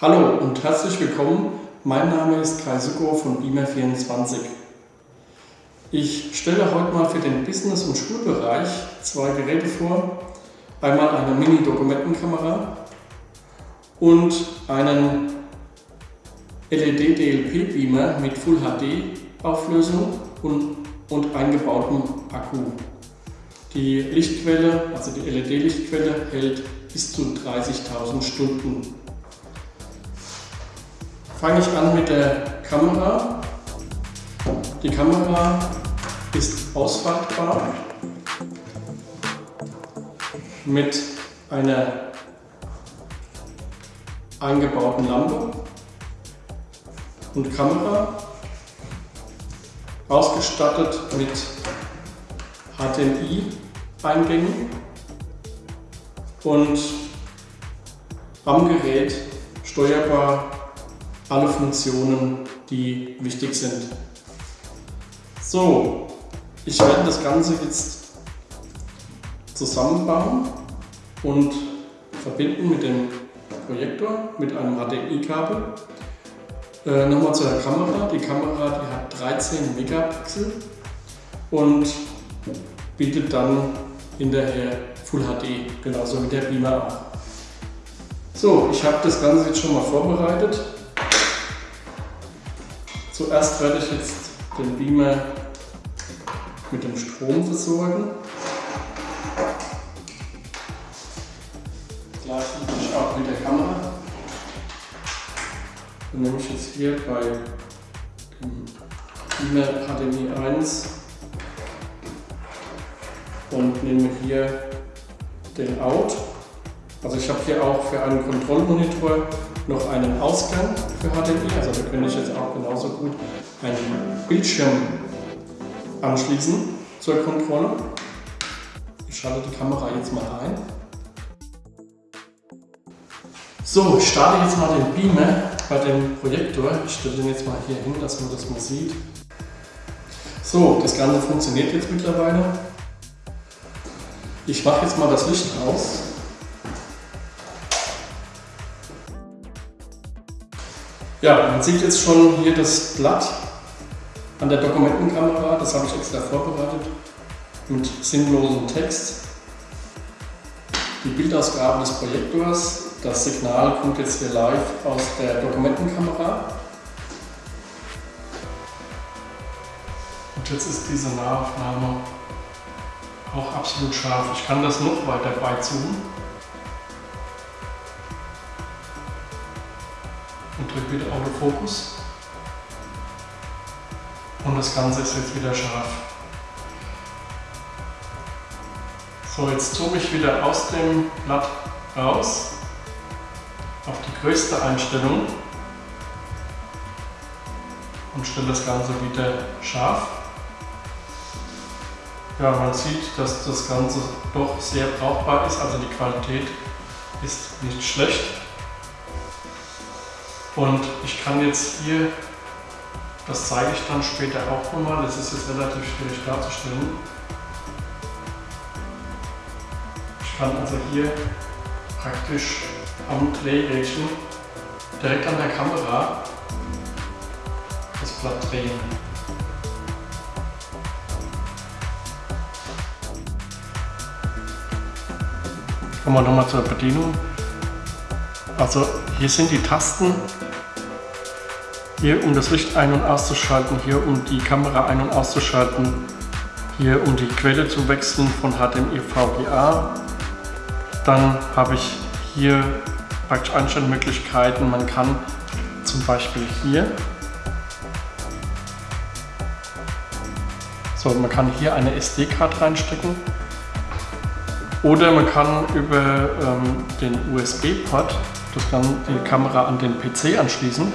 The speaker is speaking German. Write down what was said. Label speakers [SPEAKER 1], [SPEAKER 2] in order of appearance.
[SPEAKER 1] Hallo und herzlich willkommen. Mein Name ist Kai Suko von Beamer24. Ich stelle heute mal für den Business- und Schulbereich zwei Geräte vor. Einmal eine Mini-Dokumentenkamera und einen LED-DLP-Beamer mit Full HD-Auflösung und, und eingebautem Akku. Die Lichtquelle, also die LED-Lichtquelle, hält bis zu 30.000 Stunden fange ich an mit der Kamera. Die Kamera ist ausfaltbar mit einer eingebauten Lampe und Kamera, ausgestattet mit HDMI-Eingängen und am Gerät steuerbar alle Funktionen, die wichtig sind. So, ich werde das Ganze jetzt zusammenbauen und verbinden mit dem Projektor, mit einem HDMI-Kabel. Äh, Nochmal zur Kamera. Die Kamera die hat 13 Megapixel und bietet dann hinterher Full HD, genauso wie der Beamer auch. So, ich habe das Ganze jetzt schon mal vorbereitet. Zuerst werde ich jetzt den Beamer mit dem Strom versorgen. Gleichzeitig auch mit der Kamera. Dann nehme ich jetzt hier bei dem Beamer HDMI 1 und nehme hier den Out. Also ich habe hier auch für einen Kontrollmonitor noch einen Ausgang für HDMI, also da könnte ich jetzt auch genauso gut einen Bildschirm anschließen zur Kontrolle. Ich schalte die Kamera jetzt mal ein. So, ich starte jetzt mal den Beamer bei dem Projektor. Ich stelle den jetzt mal hier hin, dass man das mal sieht. So, das Ganze funktioniert jetzt mittlerweile. Ich mache jetzt mal das Licht aus. Ja, man sieht jetzt schon hier das Blatt an der Dokumentenkamera. Das habe ich extra vorbereitet mit sinnlosem Text. Die Bildausgabe des Projektors. Das Signal kommt jetzt hier live aus der Dokumentenkamera. Und jetzt ist diese Nahaufnahme auch absolut scharf. Ich kann das noch weiter beizoomen. und drücke wieder Autofokus. Und das Ganze ist jetzt wieder scharf. So, jetzt zoome ich wieder aus dem Blatt raus auf die größte Einstellung und stelle das Ganze wieder scharf. Ja, man sieht, dass das Ganze doch sehr brauchbar ist, also die Qualität ist nicht schlecht. Und ich kann jetzt hier, das zeige ich dann später auch nochmal, das ist jetzt relativ schwierig darzustellen. Ich kann also hier praktisch am Drehrädchen direkt an der Kamera das Blatt drehen. Kommen wir nochmal zur Bedienung. Also hier sind die Tasten hier um das Licht ein- und auszuschalten, hier um die Kamera ein- und auszuschalten, hier um die Quelle zu wechseln von HDMI VGA. Dann habe ich hier praktisch Einstellmöglichkeiten. Man kann zum Beispiel hier So, man kann hier eine SD-Karte reinstecken oder man kann über ähm, den USB-Port die Kamera an den PC anschließen